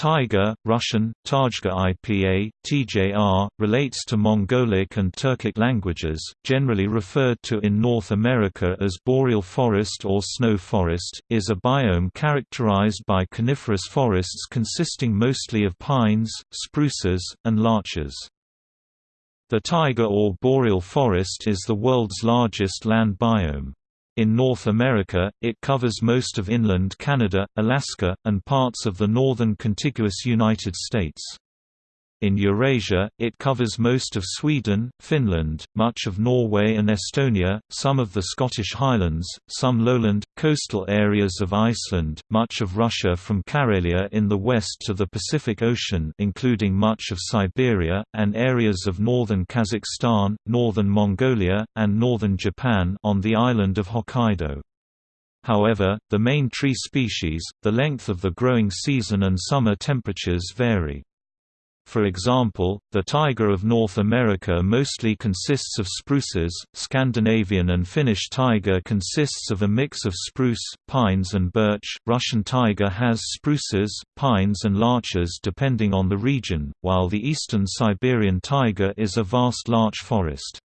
Taiga, Russian, Tajga IPA, TJR, relates to Mongolic and Turkic languages, generally referred to in North America as boreal forest or snow forest, is a biome characterized by coniferous forests consisting mostly of pines, spruces, and larches. The taiga or boreal forest is the world's largest land biome. In North America, it covers most of inland Canada, Alaska, and parts of the northern contiguous United States. In Eurasia, it covers most of Sweden, Finland, much of Norway and Estonia, some of the Scottish Highlands, some lowland, coastal areas of Iceland, much of Russia from Karelia in the west to the Pacific Ocean including much of Siberia, and areas of northern Kazakhstan, northern Mongolia, and northern Japan on the island of Hokkaido. However, the main tree species, the length of the growing season and summer temperatures vary. For example, the taiga of North America mostly consists of spruces, Scandinavian and Finnish taiga consists of a mix of spruce, pines and birch, Russian taiga has spruces, pines and larches depending on the region, while the eastern Siberian taiga is a vast larch forest.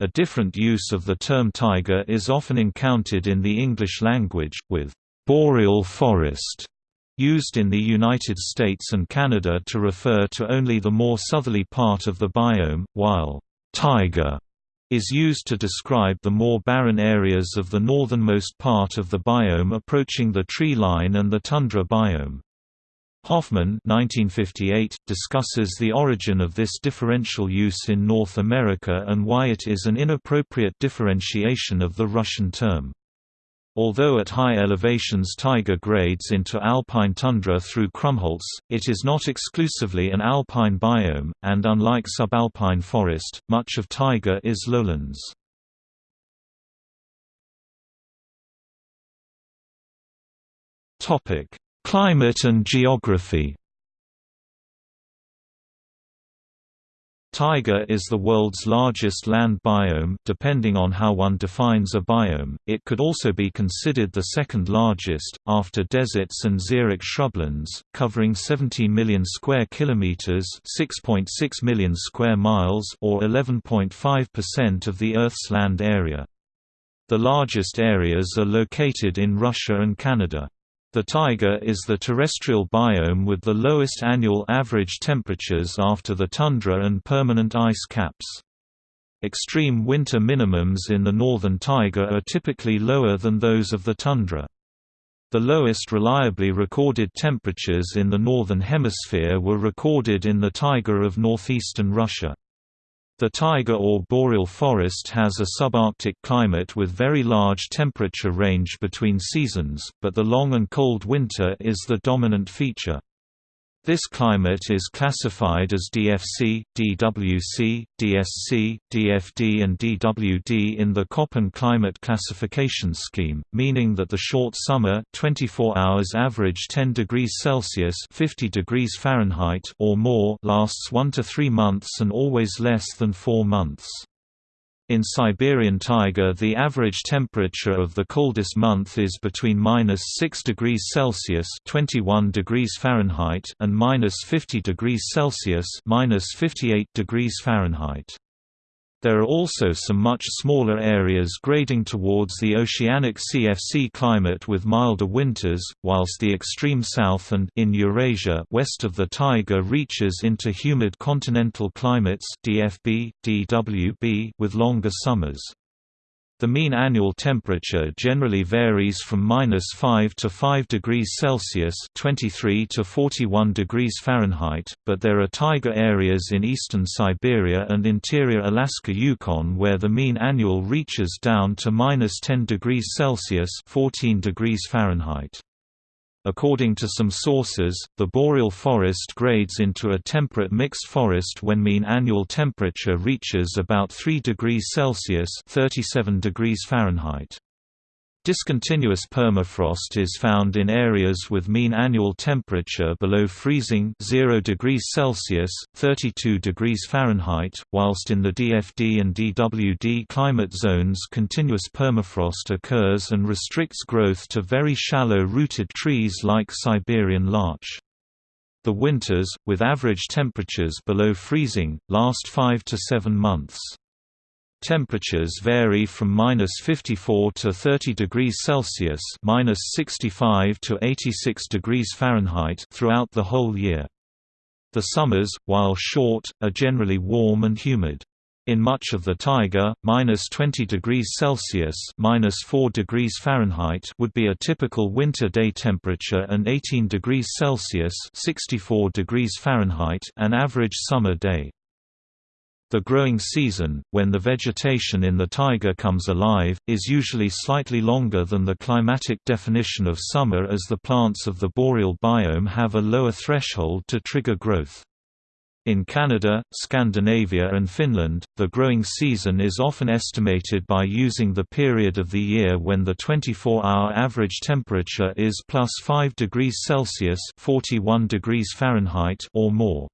A different use of the term taiga is often encountered in the English language, with boreal forest used in the United States and Canada to refer to only the more southerly part of the biome, while taiga is used to describe the more barren areas of the northernmost part of the biome approaching the tree line and the tundra biome. Hoffman 1958 discusses the origin of this differential use in North America and why it is an inappropriate differentiation of the Russian term. Although at high elevations taiga grades into alpine tundra through Krummholz, it is not exclusively an alpine biome, and unlike subalpine forest, much of taiga is lowlands. Climate and geography Taiga is the world's largest land biome depending on how one defines a biome, it could also be considered the second largest, after deserts and xeric shrublands, covering 70 million square kilometers 6.6 million square miles or 11.5% of the Earth's land area. The largest areas are located in Russia and Canada. The taiga is the terrestrial biome with the lowest annual average temperatures after the tundra and permanent ice caps. Extreme winter minimums in the northern taiga are typically lower than those of the tundra. The lowest reliably recorded temperatures in the Northern Hemisphere were recorded in the taiga of northeastern Russia. The taiga or boreal forest has a subarctic climate with very large temperature range between seasons, but the long and cold winter is the dominant feature. This climate is classified as DFC, DWC, DSC, DFD and DWD in the Köppen climate classification scheme, meaning that the short summer 24 hours average 10 degrees Celsius 50 degrees Fahrenheit or more lasts 1 to 3 months and always less than 4 months. In Siberian taiga the average temperature of the coldest month is between minus 6 degrees Celsius 21 degrees Fahrenheit and minus 50 degrees Celsius minus 58 degrees Fahrenheit. There are also some much smaller areas grading towards the oceanic CFC climate with milder winters, whilst the extreme south and in Eurasia west of the taiga reaches into humid continental climates DFB, DWB with longer summers. The mean annual temperature generally varies from -5 to 5 degrees Celsius (23 to 41 degrees Fahrenheit), but there are taiga areas in eastern Siberia and interior Alaska Yukon where the mean annual reaches down to -10 degrees Celsius (14 degrees Fahrenheit). According to some sources, the boreal forest grades into a temperate mixed forest when mean annual temperature reaches about 3 degrees Celsius (37 degrees Fahrenheit). Discontinuous permafrost is found in areas with mean annual temperature below freezing 0 degrees Celsius (32 degrees Fahrenheit), whilst in the DFD and DWD climate zones continuous permafrost occurs and restricts growth to very shallow rooted trees like Siberian larch. The winters, with average temperatures below freezing, last 5 to 7 months. Temperatures vary from minus 54 to 30 degrees Celsius minus 65 to 86 degrees Fahrenheit throughout the whole year. The summers, while short, are generally warm and humid. In much of the taiga, minus 20 degrees Celsius minus 4 degrees Fahrenheit would be a typical winter day temperature and 18 degrees Celsius 64 degrees Fahrenheit an average summer day. The growing season, when the vegetation in the taiga comes alive, is usually slightly longer than the climatic definition of summer as the plants of the boreal biome have a lower threshold to trigger growth. In Canada, Scandinavia and Finland, the growing season is often estimated by using the period of the year when the 24-hour average temperature is plus 5 degrees Celsius 41 degrees Fahrenheit or more.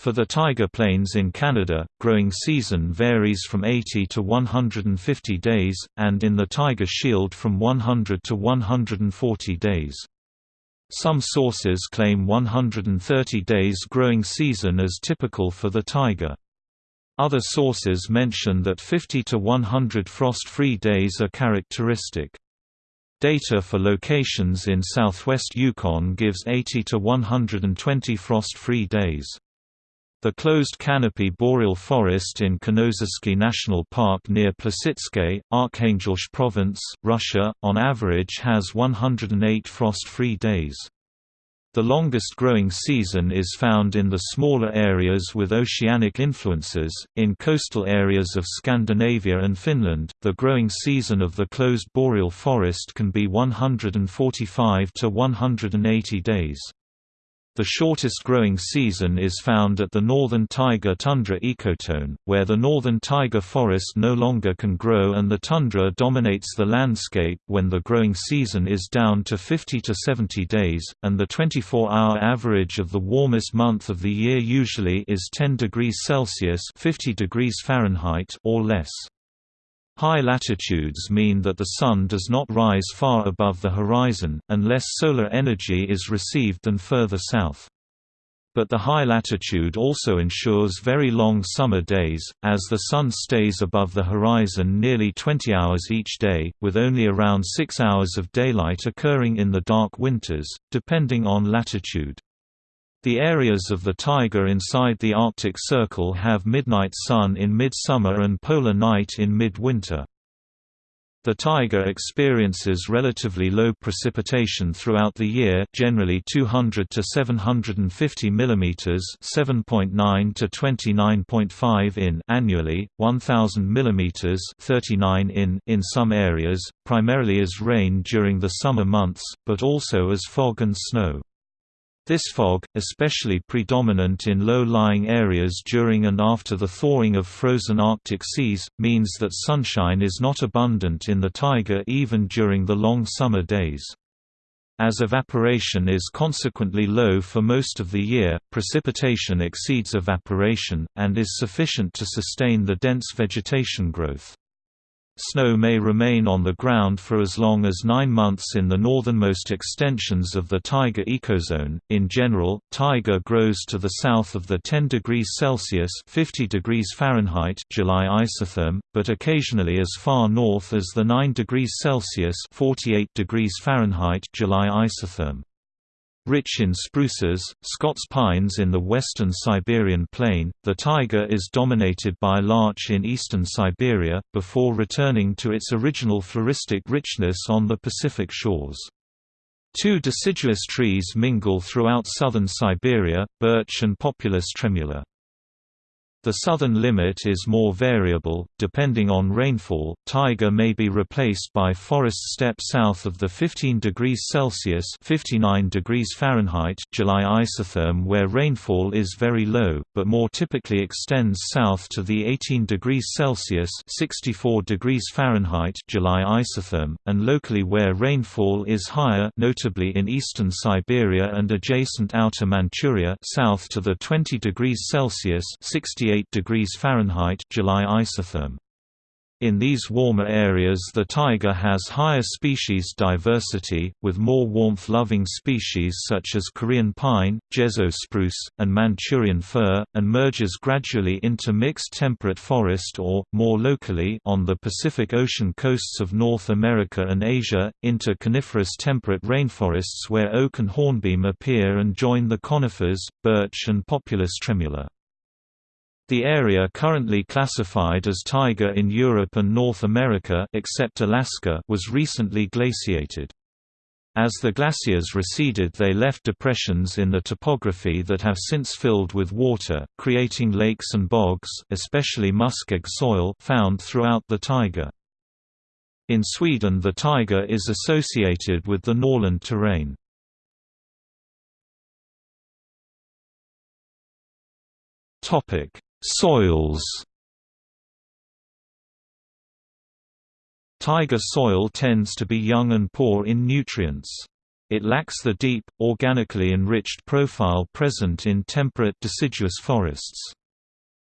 For the taiga plains in Canada, growing season varies from 80 to 150 days, and in the taiga shield from 100 to 140 days. Some sources claim 130 days growing season as typical for the taiga. Other sources mention that 50 to 100 frost-free days are characteristic. Data for locations in southwest Yukon gives 80 to 120 frost-free days. The closed canopy boreal forest in Kanozhsky National Park near Plesetsk, Arkhangelsk Province, Russia, on average has 108 frost-free days. The longest growing season is found in the smaller areas with oceanic influences. In coastal areas of Scandinavia and Finland, the growing season of the closed boreal forest can be 145 to 180 days. The shortest growing season is found at the northern taiga tundra ecotone, where the northern taiga forest no longer can grow and the tundra dominates the landscape when the growing season is down to 50 to 70 days, and the 24-hour average of the warmest month of the year usually is 10 degrees Celsius 50 degrees Fahrenheit or less. High latitudes mean that the Sun does not rise far above the horizon, and less solar energy is received than further south. But the high latitude also ensures very long summer days, as the Sun stays above the horizon nearly 20 hours each day, with only around 6 hours of daylight occurring in the dark winters, depending on latitude. The areas of the taiga inside the Arctic Circle have midnight sun in midsummer and polar night in midwinter. The taiga experiences relatively low precipitation throughout the year, generally 200 to 750 mm, 7.9 to 29.5 in annually, 1000 mm, 39 in in some areas, primarily as rain during the summer months, but also as fog and snow. This fog, especially predominant in low-lying areas during and after the thawing of frozen Arctic seas, means that sunshine is not abundant in the taiga even during the long summer days. As evaporation is consequently low for most of the year, precipitation exceeds evaporation, and is sufficient to sustain the dense vegetation growth. Snow may remain on the ground for as long as nine months in the northernmost extensions of the taiga ecozone. In general, taiga grows to the south of the 10 degrees Celsius (50 degrees Fahrenheit) July isotherm, but occasionally as far north as the 9 degrees Celsius (48 degrees Fahrenheit) July isotherm. Rich in spruces, Scots pines in the western Siberian plain, the taiga is dominated by larch in eastern Siberia, before returning to its original floristic richness on the Pacific shores. Two deciduous trees mingle throughout southern Siberia, birch and Populus tremula. The southern limit is more variable, depending on rainfall. Taiga may be replaced by forest steppe south of the 15 degrees Celsius (59 degrees Fahrenheit) July isotherm, where rainfall is very low, but more typically extends south to the 18 degrees Celsius (64 degrees Fahrenheit) July isotherm, and locally where rainfall is higher, notably in eastern Siberia and adjacent Outer Manchuria, south to the 20 degrees Celsius (68 degrees Fahrenheit July isotherm. In these warmer areas the taiga has higher species diversity, with more warmth-loving species such as Korean pine, Jezo spruce, and Manchurian fir, and merges gradually into mixed temperate forest or, more locally on the Pacific Ocean coasts of North America and Asia, into coniferous temperate rainforests where oak and hornbeam appear and join the conifers, birch and Populus tremula. The area currently classified as taiga in Europe and North America except Alaska was recently glaciated. As the glaciers receded they left depressions in the topography that have since filled with water, creating lakes and bogs especially muskeg soil found throughout the taiga. In Sweden the taiga is associated with the Norrland terrain. Soils Taiga soil tends to be young and poor in nutrients. It lacks the deep, organically enriched profile present in temperate deciduous forests.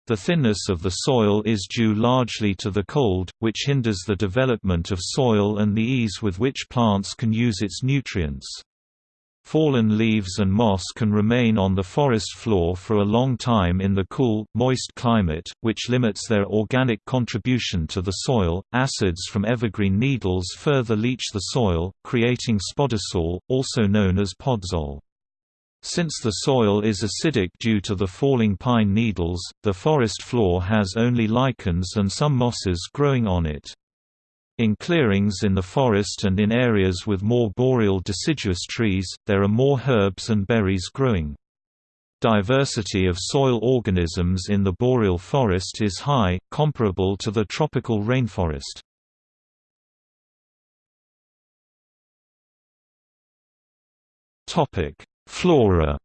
The thinness of the soil is due largely to the cold, which hinders the development of soil and the ease with which plants can use its nutrients. Fallen leaves and moss can remain on the forest floor for a long time in the cool, moist climate, which limits their organic contribution to the soil. Acids from evergreen needles further leach the soil, creating spodosol, also known as podzol. Since the soil is acidic due to the falling pine needles, the forest floor has only lichens and some mosses growing on it. In clearings in the forest and in areas with more boreal deciduous trees, there are more herbs and berries growing. Diversity of soil organisms in the boreal forest is high, comparable to the tropical rainforest. Flora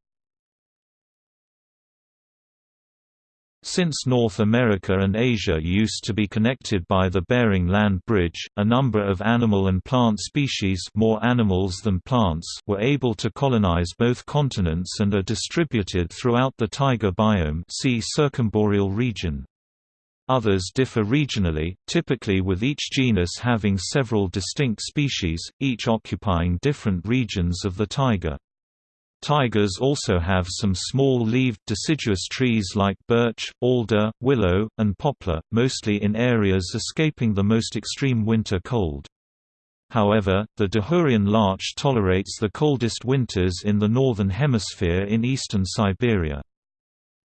Since North America and Asia used to be connected by the Bering Land Bridge, a number of animal and plant species more animals than plants were able to colonize both continents and are distributed throughout the taiga biome see circumboreal region. Others differ regionally, typically with each genus having several distinct species, each occupying different regions of the taiga. Taigas also have some small-leaved deciduous trees like birch, alder, willow, and poplar, mostly in areas escaping the most extreme winter cold. However, the Dahurian larch tolerates the coldest winters in the northern hemisphere in eastern Siberia.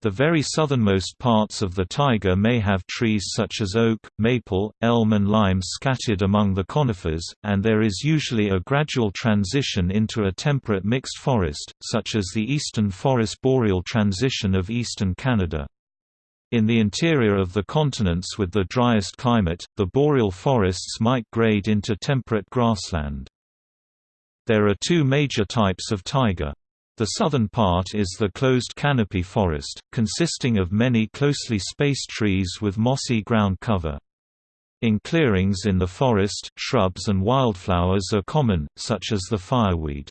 The very southernmost parts of the taiga may have trees such as oak, maple, elm and lime scattered among the conifers, and there is usually a gradual transition into a temperate mixed forest, such as the eastern forest boreal transition of eastern Canada. In the interior of the continents with the driest climate, the boreal forests might grade into temperate grassland. There are two major types of taiga. The southern part is the closed canopy forest, consisting of many closely spaced trees with mossy ground cover. In clearings in the forest, shrubs and wildflowers are common, such as the fireweed.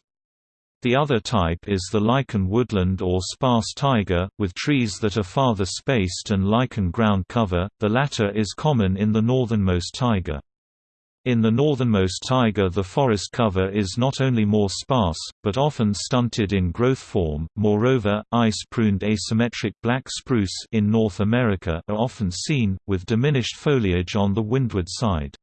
The other type is the lichen woodland or sparse taiga, with trees that are farther spaced and lichen ground cover, the latter is common in the northernmost taiga. In the northernmost taiga the forest cover is not only more sparse, but often stunted in growth form. Moreover, ice-pruned asymmetric black spruce in North America are often seen, with diminished foliage on the windward side.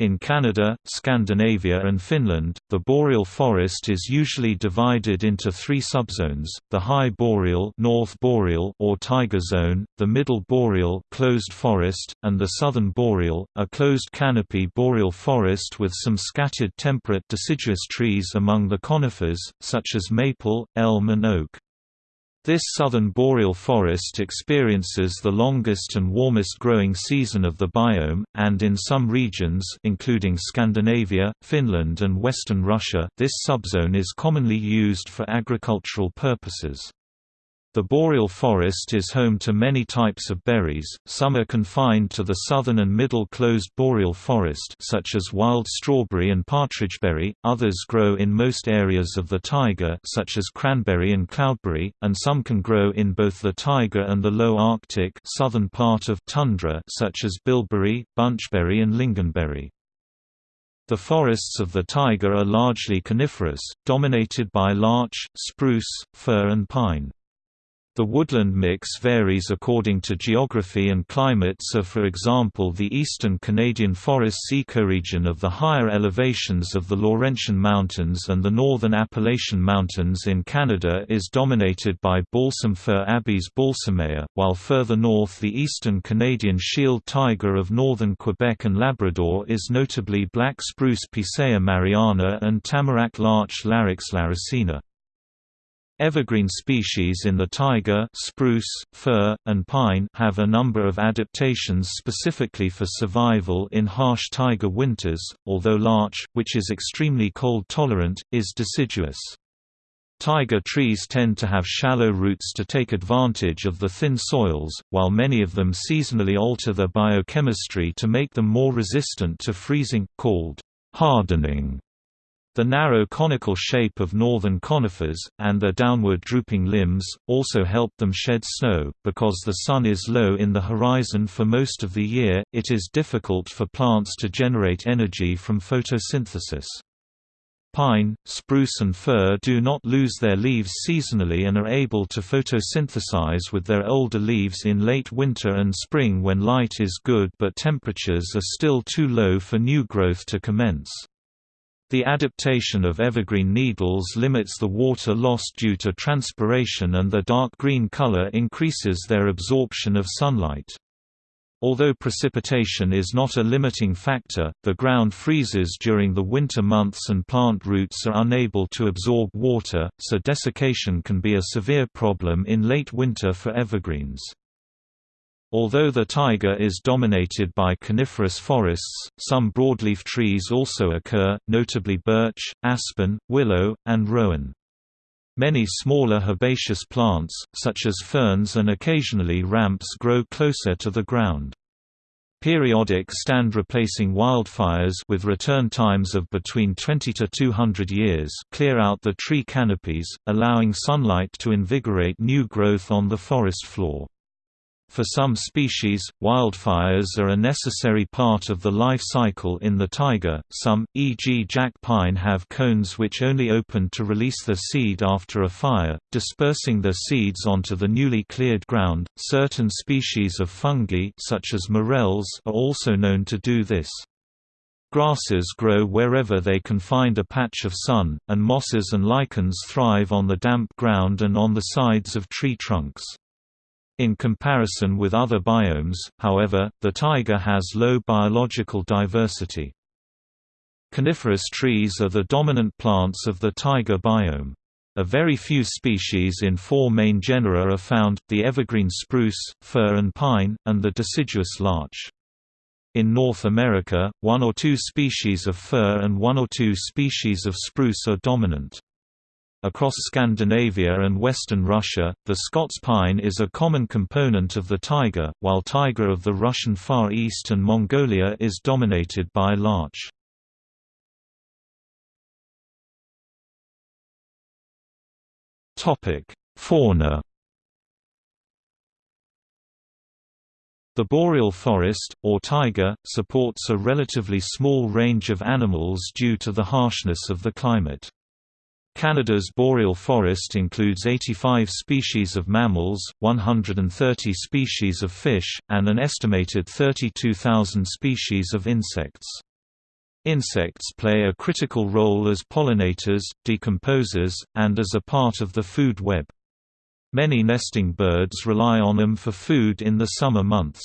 In Canada, Scandinavia and Finland, the boreal forest is usually divided into three subzones, the high boreal, North boreal or taiga zone, the middle boreal closed forest, and the southern boreal, a closed canopy boreal forest with some scattered temperate deciduous trees among the conifers, such as maple, elm and oak. This southern boreal forest experiences the longest and warmest growing season of the biome, and in some regions including Scandinavia, Finland and western Russia, this subzone is commonly used for agricultural purposes. The boreal forest is home to many types of berries, some are confined to the southern and middle closed boreal forest such as wild strawberry and partridgeberry, others grow in most areas of the taiga such as cranberry and cloudberry, and some can grow in both the taiga and the low Arctic southern part of tundra such as bilberry, bunchberry and lingonberry. The forests of the taiga are largely coniferous, dominated by larch, spruce, fir and pine. The woodland mix varies according to geography and climate so for example the eastern Canadian forests ecoregion of the higher elevations of the Laurentian Mountains and the northern Appalachian Mountains in Canada is dominated by balsam fir Abies balsamea, while further north the eastern Canadian shield taiga of northern Quebec and Labrador is notably black spruce Picea mariana and tamarack larch Larix laricina. Evergreen species in the taiga spruce, fir, and pine have a number of adaptations specifically for survival in harsh taiga winters, although larch, which is extremely cold-tolerant, is deciduous. Taiga trees tend to have shallow roots to take advantage of the thin soils, while many of them seasonally alter their biochemistry to make them more resistant to freezing, called hardening. The narrow conical shape of northern conifers, and their downward drooping limbs, also help them shed snow. Because the sun is low in the horizon for most of the year, it is difficult for plants to generate energy from photosynthesis. Pine, spruce and fir do not lose their leaves seasonally and are able to photosynthesize with their older leaves in late winter and spring when light is good but temperatures are still too low for new growth to commence. The adaptation of evergreen needles limits the water lost due to transpiration and the dark green color increases their absorption of sunlight. Although precipitation is not a limiting factor, the ground freezes during the winter months and plant roots are unable to absorb water, so desiccation can be a severe problem in late winter for evergreens. Although the taiga is dominated by coniferous forests, some broadleaf trees also occur, notably birch, aspen, willow, and rowan. Many smaller herbaceous plants, such as ferns and occasionally ramps grow closer to the ground. Periodic stand replacing wildfires with return times of between 20 to 200 years clear out the tree canopies, allowing sunlight to invigorate new growth on the forest floor. For some species, wildfires are a necessary part of the life cycle in the taiga. Some, e.g., jack pine, have cones which only open to release the seed after a fire, dispersing their seeds onto the newly cleared ground. Certain species of fungi, such as morels, are also known to do this. Grasses grow wherever they can find a patch of sun, and mosses and lichens thrive on the damp ground and on the sides of tree trunks. In comparison with other biomes, however, the taiga has low biological diversity. Coniferous trees are the dominant plants of the taiga biome. A very few species in four main genera are found, the evergreen spruce, fir and pine, and the deciduous larch. In North America, one or two species of fir and one or two species of spruce are dominant. Across Scandinavia and western Russia, the Scots pine is a common component of the taiga, while taiga of the Russian Far East and Mongolia is dominated by larch. Fauna The boreal forest, or taiga, supports a relatively small range of animals due to the harshness of the climate. Canada's boreal forest includes 85 species of mammals, 130 species of fish, and an estimated 32,000 species of insects. Insects play a critical role as pollinators, decomposers, and as a part of the food web. Many nesting birds rely on them for food in the summer months.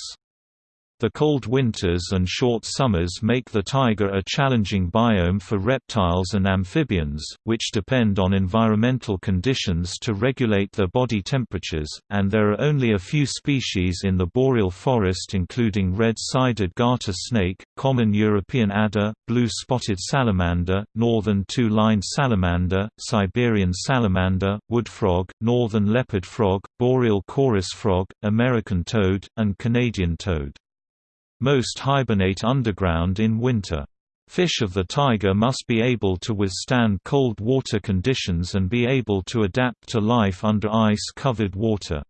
The cold winters and short summers make the taiga a challenging biome for reptiles and amphibians, which depend on environmental conditions to regulate their body temperatures, and there are only a few species in the boreal forest including red-sided garter snake, common European adder, blue-spotted salamander, northern two-lined salamander, Siberian salamander, wood frog, northern leopard frog, boreal chorus frog, American toad, and Canadian toad. Most hibernate underground in winter. Fish of the taiga must be able to withstand cold water conditions and be able to adapt to life under ice-covered water.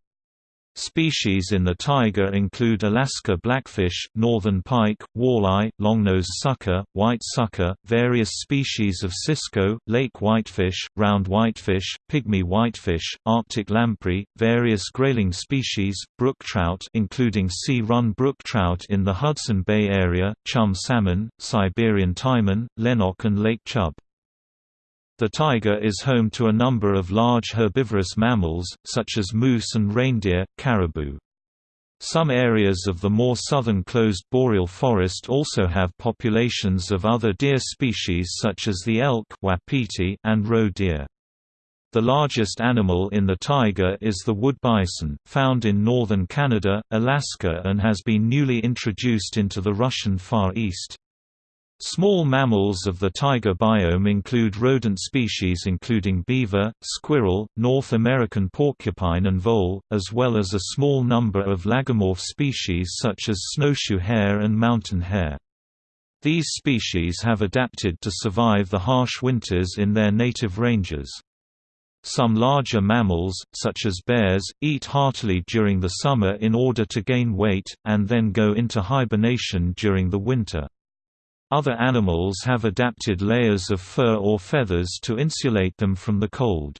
Species in the taiga include Alaska blackfish, northern pike, walleye, longnose sucker, white sucker, various species of cisco, lake whitefish, round whitefish, pygmy whitefish, Arctic lamprey, various grayling species, brook trout including sea-run brook trout in the Hudson Bay area, chum salmon, Siberian taimen, lenok and lake chub. The taiga is home to a number of large herbivorous mammals, such as moose and reindeer, caribou. Some areas of the more southern closed boreal forest also have populations of other deer species such as the elk wapiti and roe deer. The largest animal in the taiga is the wood bison, found in northern Canada, Alaska and has been newly introduced into the Russian Far East. Small mammals of the taiga biome include rodent species including beaver, squirrel, North American porcupine and vole, as well as a small number of lagomorph species such as snowshoe hare and mountain hare. These species have adapted to survive the harsh winters in their native ranges. Some larger mammals, such as bears, eat heartily during the summer in order to gain weight, and then go into hibernation during the winter. Other animals have adapted layers of fur or feathers to insulate them from the cold.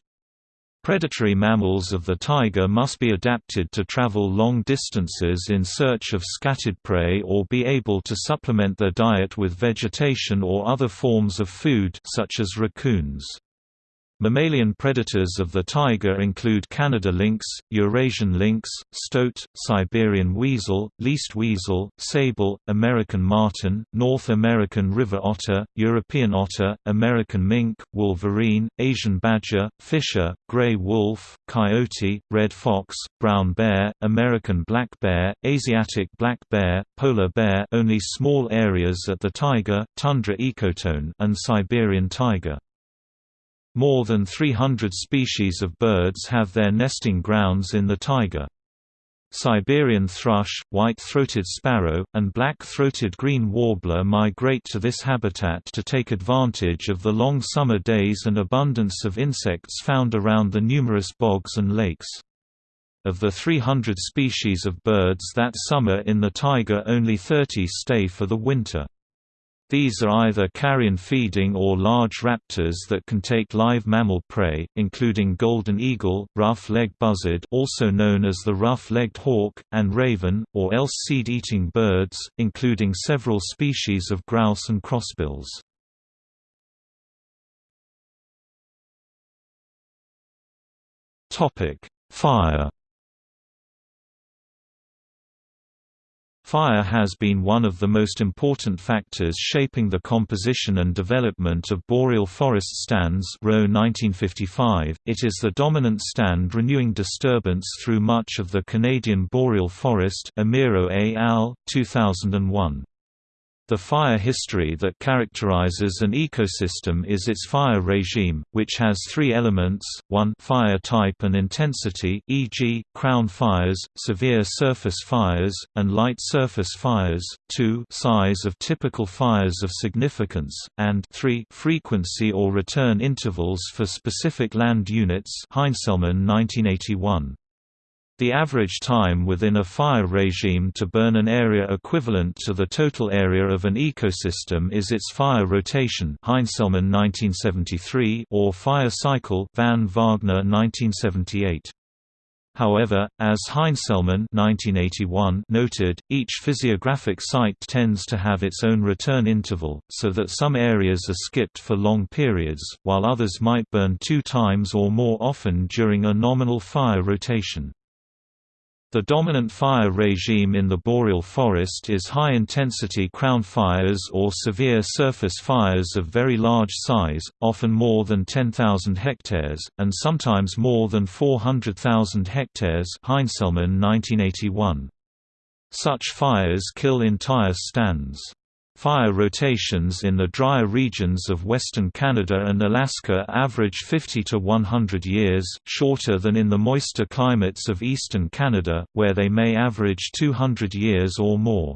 Predatory mammals of the taiga must be adapted to travel long distances in search of scattered prey or be able to supplement their diet with vegetation or other forms of food such as raccoons. Mammalian predators of the taiga include Canada lynx, Eurasian lynx, stoat, Siberian weasel, least weasel, sable, American marten, North American river otter, European otter, American mink, wolverine, Asian badger, fisher, gray wolf, coyote, red fox, brown bear, American black bear, Asiatic black bear, polar bear only small areas at the taiga, tundra ecotone and Siberian taiga. More than 300 species of birds have their nesting grounds in the taiga. Siberian thrush, white-throated sparrow, and black-throated green warbler migrate to this habitat to take advantage of the long summer days and abundance of insects found around the numerous bogs and lakes. Of the 300 species of birds that summer in the taiga only 30 stay for the winter. These are either carrion feeding or large raptors that can take live mammal prey, including golden eagle, rough-legged buzzard also known as the rough-legged hawk, and raven, or else seed-eating birds, including several species of grouse and crossbills. Fire Fire has been one of the most important factors shaping the composition and development of boreal forest stands Rowe 1955. .It is the dominant stand renewing disturbance through much of the Canadian boreal forest Amiro et al., 2001. The fire history that characterizes an ecosystem is its fire regime, which has three elements, 1 fire type and intensity e.g., crown fires, severe surface fires, and light surface fires, 2 size of typical fires of significance, and 3 frequency or return intervals for specific land units Heinselman 1981. The average time within a fire regime to burn an area equivalent to the total area of an ecosystem is its fire rotation Heinselman 1973 or fire cycle Van Wagner 1978. However, as Heinselman 1981 noted, each physiographic site tends to have its own return interval, so that some areas are skipped for long periods, while others might burn two times or more often during a nominal fire rotation. The dominant fire regime in the boreal forest is high-intensity crown fires or severe surface fires of very large size, often more than 10,000 hectares, and sometimes more than 400,000 hectares Heinselman 1981. Such fires kill entire stands. Fire rotations in the drier regions of western Canada and Alaska average 50 to 100 years, shorter than in the moister climates of eastern Canada, where they may average 200 years or more.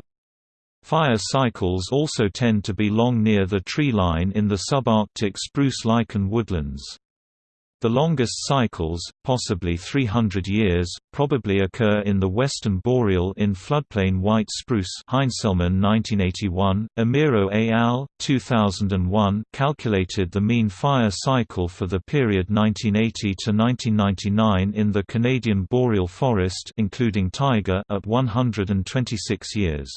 Fire cycles also tend to be long near the tree line in the subarctic spruce lichen woodlands. The longest cycles, possibly 300 years, probably occur in the western boreal in floodplain white spruce Heinselman 1981, Amiro al. 2001 calculated the mean fire cycle for the period 1980 to 1999 in the Canadian boreal forest including taiga at 126 years.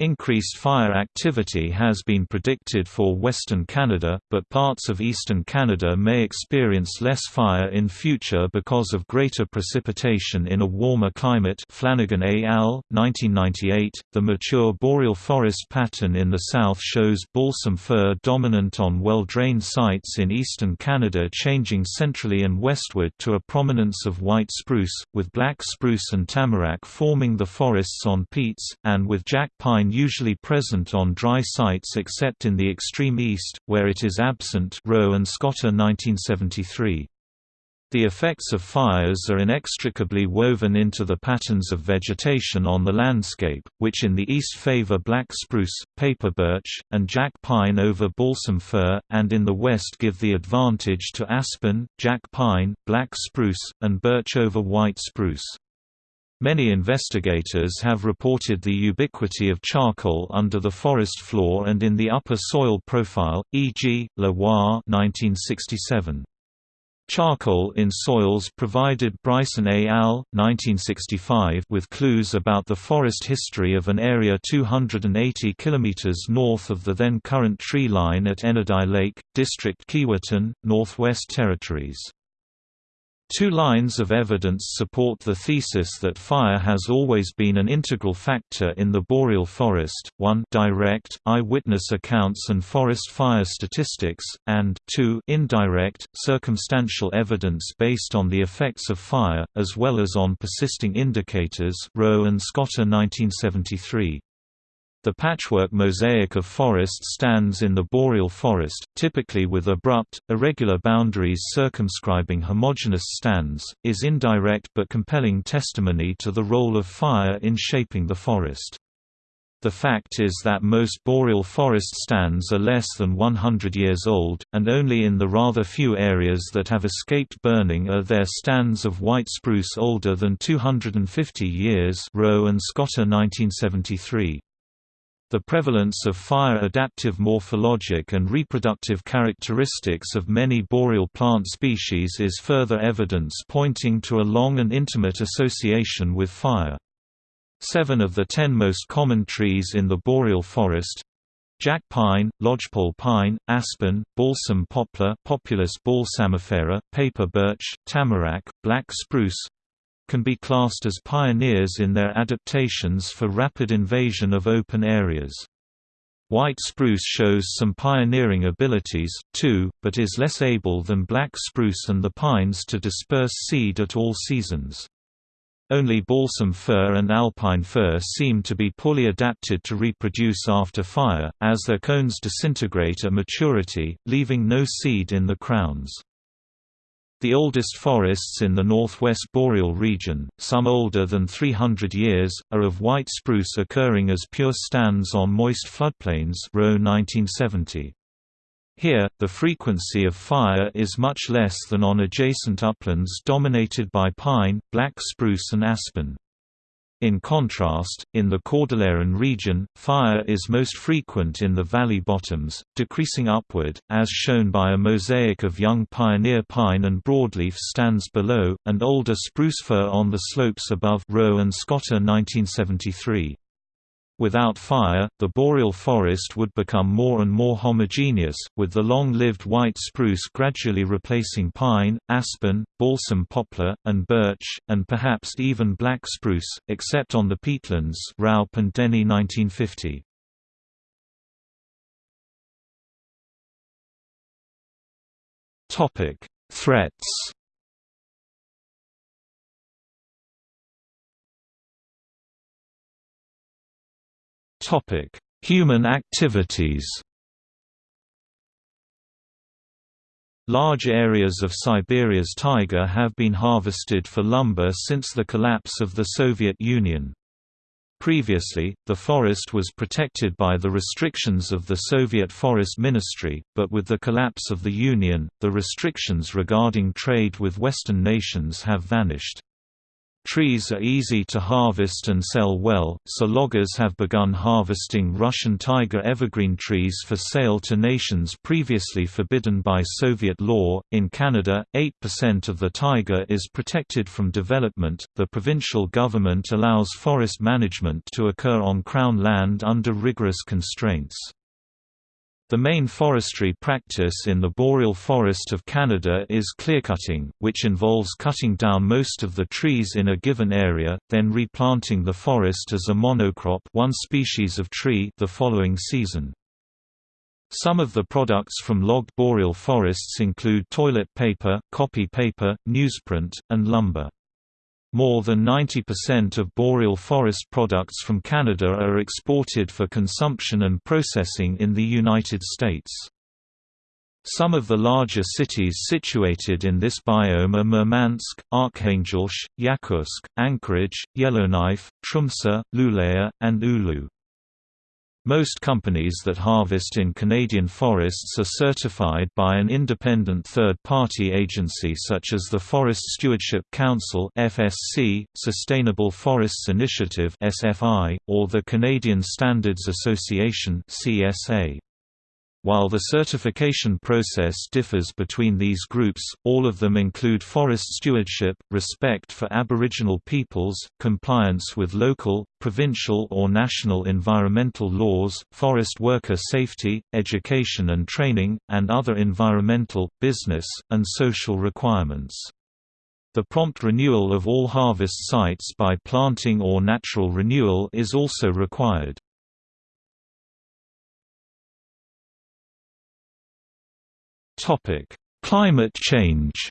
Increased fire activity has been predicted for Western Canada, but parts of eastern Canada may experience less fire in future because of greater precipitation in a warmer climate Flanagan al., 1998. The mature boreal forest pattern in the south shows balsam fir dominant on well-drained sites in eastern Canada changing centrally and westward to a prominence of white spruce, with black spruce and tamarack forming the forests on peats, and with jack pine usually present on dry sites except in the extreme east, where it is absent Rowe and Scotter 1973. The effects of fires are inextricably woven into the patterns of vegetation on the landscape, which in the east favor black spruce, paper birch, and jack pine over balsam fir, and in the west give the advantage to aspen, jack pine, black spruce, and birch over white spruce. Many investigators have reported the ubiquity of charcoal under the forest floor and in the upper soil profile, e.g., Lavoie 1967. Charcoal in soils provided Bryson et al. 1965 with clues about the forest history of an area 280 km north of the then current tree line at Ennadai Lake, District Keewatin, Northwest Territories. Two lines of evidence support the thesis that fire has always been an integral factor in the boreal forest, one direct, eyewitness accounts and forest fire statistics, and two indirect, circumstantial evidence based on the effects of fire, as well as on persisting indicators Rowe and Scotter 1973. The patchwork mosaic of forest stands in the boreal forest, typically with abrupt, irregular boundaries circumscribing homogeneous stands, is indirect but compelling testimony to the role of fire in shaping the forest. The fact is that most boreal forest stands are less than 100 years old, and only in the rather few areas that have escaped burning are there stands of white spruce older than 250 years Rowe and Scotter 1973. The prevalence of fire-adaptive morphologic and reproductive characteristics of many boreal plant species is further evidence pointing to a long and intimate association with fire. Seven of the ten most common trees in the boreal forest Jack pine, lodgepole pine, aspen, balsam poplar Populus balsamifera, paper birch, tamarack, black spruce, can be classed as pioneers in their adaptations for rapid invasion of open areas. White spruce shows some pioneering abilities, too, but is less able than black spruce and the pines to disperse seed at all seasons. Only balsam fir and alpine fir seem to be poorly adapted to reproduce after fire, as their cones disintegrate at maturity, leaving no seed in the crowns. The oldest forests in the northwest boreal region, some older than 300 years, are of white spruce occurring as pure stands on moist floodplains Rowe 1970. Here, the frequency of fire is much less than on adjacent uplands dominated by pine, black spruce and aspen. In contrast, in the Cordilleran region, fire is most frequent in the valley bottoms, decreasing upward, as shown by a mosaic of young pioneer pine and broadleaf stands below, and older spruce fir on the slopes above Rowe and Scotter 1973. Without fire, the boreal forest would become more and more homogeneous, with the long-lived white spruce gradually replacing pine, aspen, balsam poplar, and birch, and perhaps even black spruce, except on the peatlands Raup and Denny 1950. Threats Topic: Human activities. Large areas of Siberia's taiga have been harvested for lumber since the collapse of the Soviet Union. Previously, the forest was protected by the restrictions of the Soviet Forest Ministry, but with the collapse of the Union, the restrictions regarding trade with Western nations have vanished. Trees are easy to harvest and sell well, so loggers have begun harvesting Russian taiga evergreen trees for sale to nations previously forbidden by Soviet law. In Canada, 8% of the taiga is protected from development. The provincial government allows forest management to occur on Crown land under rigorous constraints. The main forestry practice in the boreal forest of Canada is clearcutting, which involves cutting down most of the trees in a given area, then replanting the forest as a monocrop one species of tree the following season. Some of the products from logged boreal forests include toilet paper, copy paper, newsprint, and lumber. More than 90% of boreal forest products from Canada are exported for consumption and processing in the United States. Some of the larger cities situated in this biome are Murmansk, Arkhangelsk, Yakutsk, Anchorage, Yellowknife, Tromsø, Luleå, and Oulu. Most companies that harvest in Canadian forests are certified by an independent third-party agency such as the Forest Stewardship Council (FSC), Sustainable Forests Initiative (SFI), or the Canadian Standards Association (CSA). While the certification process differs between these groups, all of them include forest stewardship, respect for Aboriginal peoples, compliance with local, provincial or national environmental laws, forest worker safety, education and training, and other environmental, business, and social requirements. The prompt renewal of all harvest sites by planting or natural renewal is also required. Topic: Climate change.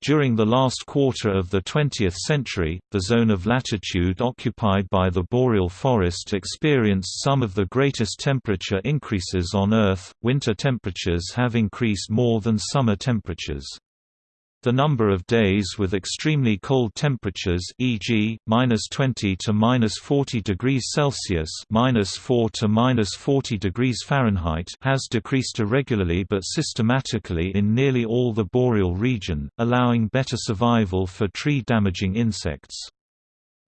During the last quarter of the 20th century, the zone of latitude occupied by the boreal forest experienced some of the greatest temperature increases on Earth. Winter temperatures have increased more than summer temperatures. The number of days with extremely cold temperatures, e.g., -20 to -40 degrees Celsius (-4 to -40 degrees Fahrenheit), has decreased irregularly but systematically in nearly all the boreal region, allowing better survival for tree-damaging insects.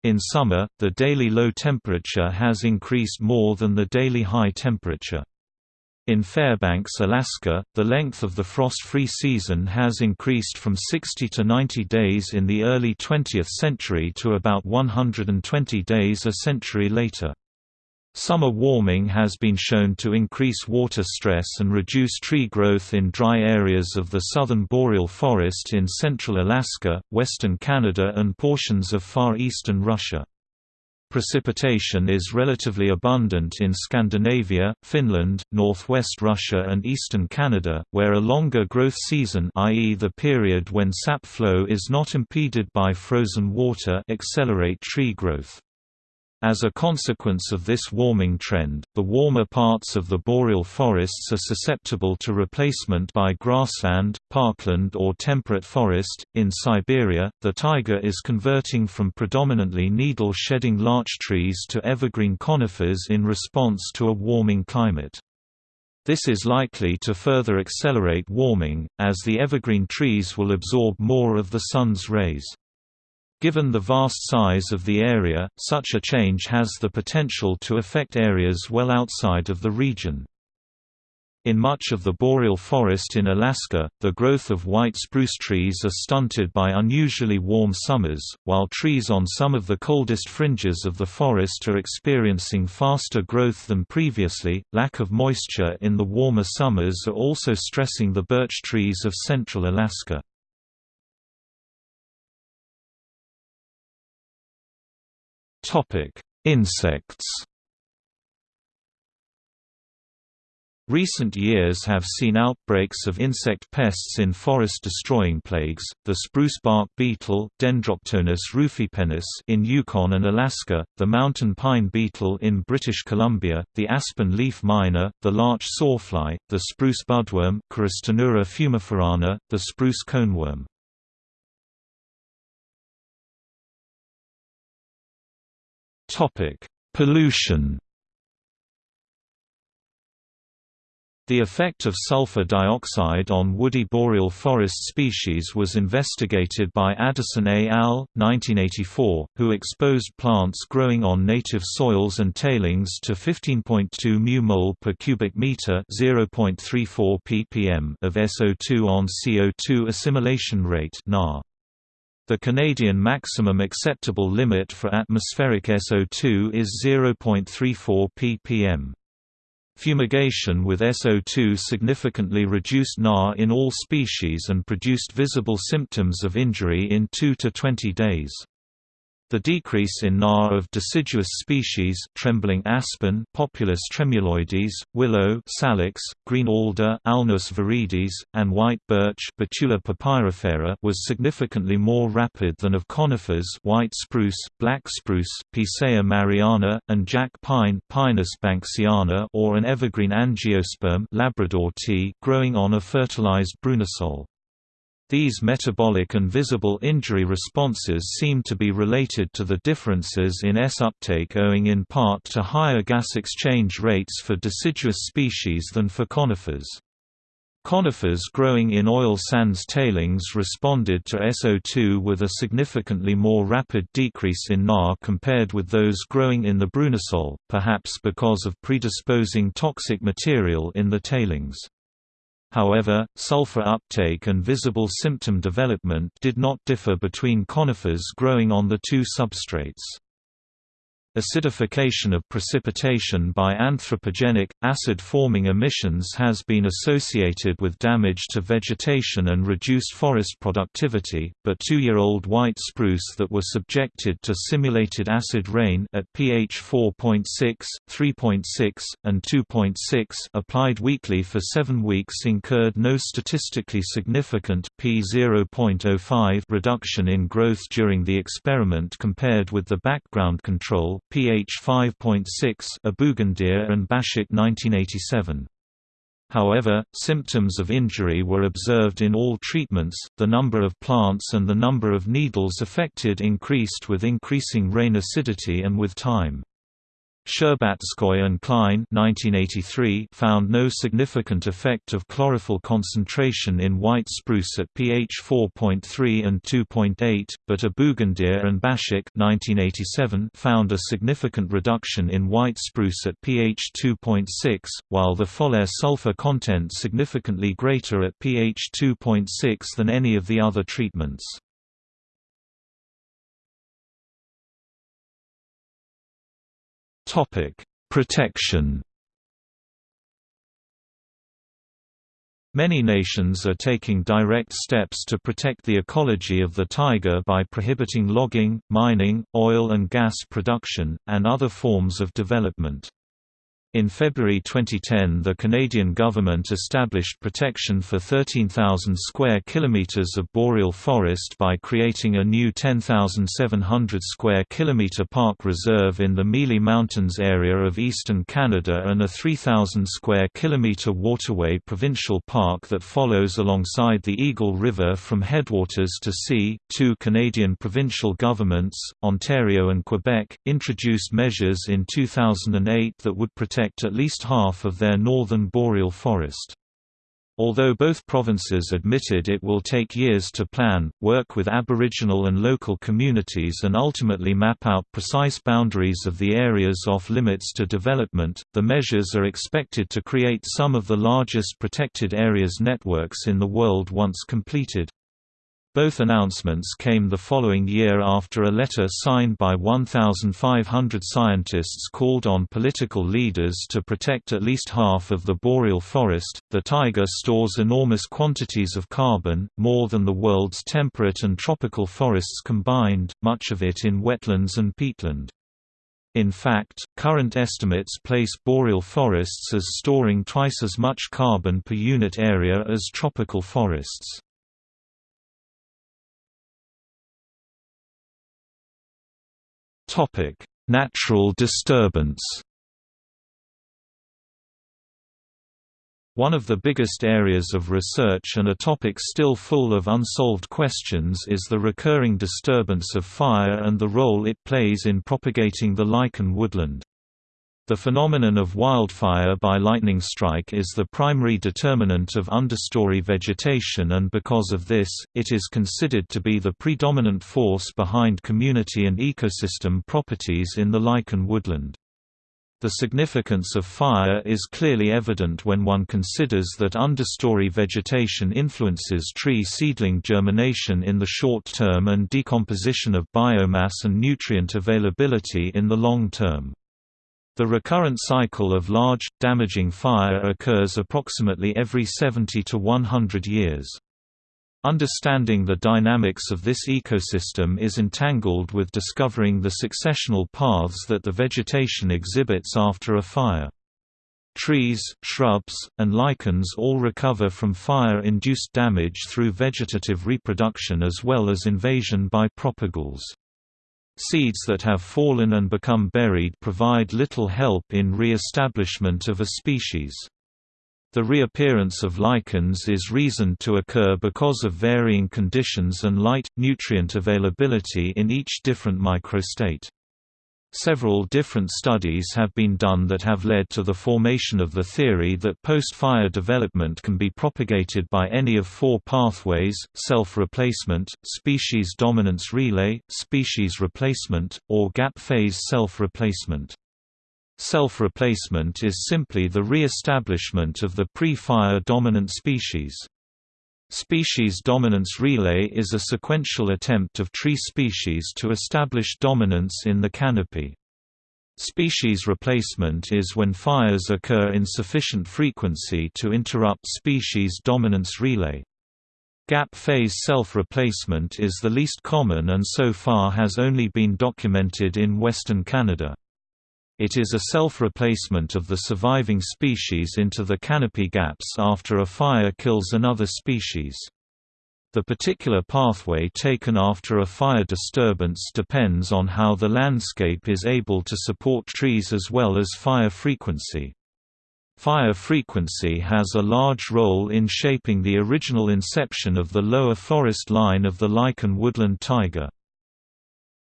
In summer, the daily low temperature has increased more than the daily high temperature. In Fairbanks, Alaska, the length of the frost-free season has increased from 60 to 90 days in the early 20th century to about 120 days a century later. Summer warming has been shown to increase water stress and reduce tree growth in dry areas of the southern boreal forest in central Alaska, western Canada and portions of far eastern Russia. Precipitation is relatively abundant in Scandinavia, Finland, northwest Russia and eastern Canada, where a longer growth season i.e. the period when sap flow is not impeded by frozen water accelerate tree growth. As a consequence of this warming trend, the warmer parts of the boreal forests are susceptible to replacement by grassland, parkland, or temperate forest. In Siberia, the taiga is converting from predominantly needle shedding larch trees to evergreen conifers in response to a warming climate. This is likely to further accelerate warming, as the evergreen trees will absorb more of the sun's rays. Given the vast size of the area, such a change has the potential to affect areas well outside of the region. In much of the boreal forest in Alaska, the growth of white spruce trees are stunted by unusually warm summers, while trees on some of the coldest fringes of the forest are experiencing faster growth than previously. Lack of moisture in the warmer summers are also stressing the birch trees of central Alaska. Topic: Insects Recent years have seen outbreaks of insect pests in forest-destroying plagues, the spruce bark beetle Dendroctonus rufipennis in Yukon and Alaska, the mountain pine beetle in British Columbia, the aspen leaf miner, the larch sawfly, the spruce budworm Choristoneura fumiferana, the spruce coneworm. Pollution The effect of sulfur dioxide on woody boreal forest species was investigated by Addison et al. 1984, who exposed plants growing on native soils and tailings to 15.2 μmol per cubic meter (0.34 ppm) of SO2 on CO2 assimilation rate (NAR). The Canadian maximum acceptable limit for atmospheric SO2 is 0.34 ppm. Fumigation with SO2 significantly reduced NAR in all species and produced visible symptoms of injury in 2 to 20 days. The decrease in NAR of deciduous species trembling aspen Populus tremuloides, willow salix, green alder Alnus viridis, and white birch Betula papyrifera was significantly more rapid than of conifers white spruce, black spruce Picea mariana, and jack pine Pinus banksiana or an evergreen angiosperm Labrador tea growing on a fertilized brunisol. These metabolic and visible injury responses seem to be related to the differences in S uptake owing in part to higher gas exchange rates for deciduous species than for conifers. Conifers growing in oil sands tailings responded to SO2 with a significantly more rapid decrease in NAR compared with those growing in the brunisol, perhaps because of predisposing toxic material in the tailings. However, sulfur uptake and visible symptom development did not differ between conifers growing on the two substrates. Acidification of precipitation by anthropogenic, acid-forming emissions has been associated with damage to vegetation and reduced forest productivity, but two-year-old white spruce that were subjected to simulated acid rain at pH 4.6, 3.6, and 2.6 applied weekly for seven weeks incurred no statistically significant p 0.05 reduction in growth during the experiment compared with the background control pH 5.6 Abouguendia and Baschak 1987. However, symptoms of injury were observed in all treatments, the number of plants and the number of needles affected increased with increasing rain acidity and with time. Scherbatskoy and Klein 1983 found no significant effect of chlorophyll concentration in white spruce at pH 4.3 and 2.8, but Abouguendia and Baschak 1987 found a significant reduction in white spruce at pH 2.6, while the foliar sulfur content significantly greater at pH 2.6 than any of the other treatments. Topic: Protection. Many nations are taking direct steps to protect the ecology of the taiga by prohibiting logging, mining, oil and gas production, and other forms of development. In February 2010 the Canadian government established protection for 13,000 square kilometres of boreal forest by creating a new 10,700 square kilometre park reserve in the Mealy Mountains area of eastern Canada and a 3,000 square kilometre waterway provincial park that follows alongside the Eagle River from headwaters to sea. Two Canadian provincial governments, Ontario and Quebec, introduced measures in 2008 that would protect protect at least half of their northern boreal forest. although both provinces admitted it will take years to plan, work with Aboriginal and local communities and ultimately map out precise boundaries of the areas off-limits to development, the measures are expected to create some of the largest protected areas networks in the world once completed. Both announcements came the following year after a letter signed by 1,500 scientists called on political leaders to protect at least half of the boreal forest. The taiga stores enormous quantities of carbon, more than the world's temperate and tropical forests combined, much of it in wetlands and peatland. In fact, current estimates place boreal forests as storing twice as much carbon per unit area as tropical forests. Topic: Natural disturbance. One of the biggest areas of research and a topic still full of unsolved questions is the recurring disturbance of fire and the role it plays in propagating the lichen woodland. The phenomenon of wildfire by lightning strike is the primary determinant of understory vegetation and because of this, it is considered to be the predominant force behind community and ecosystem properties in the lichen woodland. The significance of fire is clearly evident when one considers that understory vegetation influences tree seedling germination in the short term and decomposition of biomass and nutrient availability in the long term. The recurrent cycle of large, damaging fire occurs approximately every 70 to 100 years. Understanding the dynamics of this ecosystem is entangled with discovering the successional paths that the vegetation exhibits after a fire. Trees, shrubs, and lichens all recover from fire-induced damage through vegetative reproduction as well as invasion by propagules. Seeds that have fallen and become buried provide little help in re-establishment of a species. The reappearance of lichens is reasoned to occur because of varying conditions and light, nutrient availability in each different microsite. Several different studies have been done that have led to the formation of the theory that post-fire development can be propagated by any of four pathways, self-replacement, species dominance relay, species replacement, or gap phase self-replacement. Self-replacement is simply the re-establishment of the pre-fire dominant species. Species dominance relay is a sequential attempt of tree species to establish dominance in the canopy. Species replacement is when fires occur in sufficient frequency to interrupt species dominance relay. Gap phase self-replacement is the least common and so far has only been documented in western Canada. It is a self-replacement of the surviving species into the canopy gaps after a fire kills another species. The particular pathway taken after a fire disturbance depends on how the landscape is able to support trees as well as fire frequency. Fire frequency has a large role in shaping the original inception of the lower forest line of the lichen woodland taiga.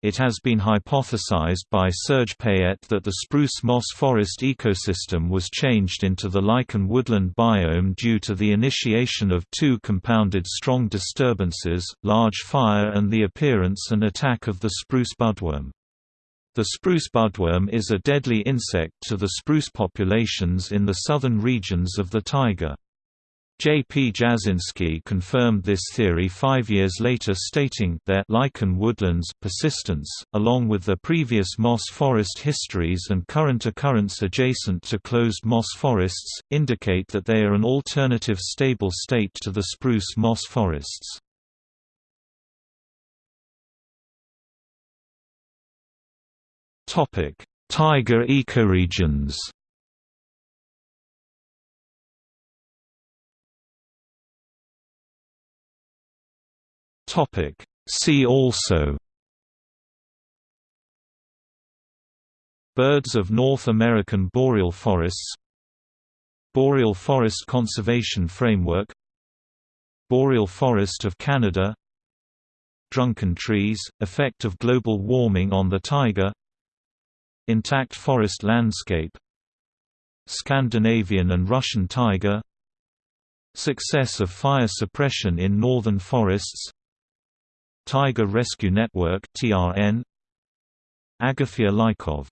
It has been hypothesized by Serge Payette that the spruce moss forest ecosystem was changed into the lichen woodland biome due to the initiation of two compounded strong disturbances, large fire and the appearance and attack of the spruce budworm. The spruce budworm is a deadly insect to the spruce populations in the southern regions of the taiga. J. P. Jasinski confirmed this theory five years later stating their lichen woodlands persistence, along with the previous moss forest histories and current occurrence adjacent to closed moss forests, indicate that they are an alternative stable state to the spruce moss forests. Taiga ecoregions Topic. See also Birds of North American boreal forests Boreal Forest Conservation Framework Boreal Forest of Canada Drunken trees, effect of global warming on the taiga Intact forest landscape Scandinavian and Russian taiga Success of fire suppression in northern forests Taiga Rescue Network TRN Agafia Lykov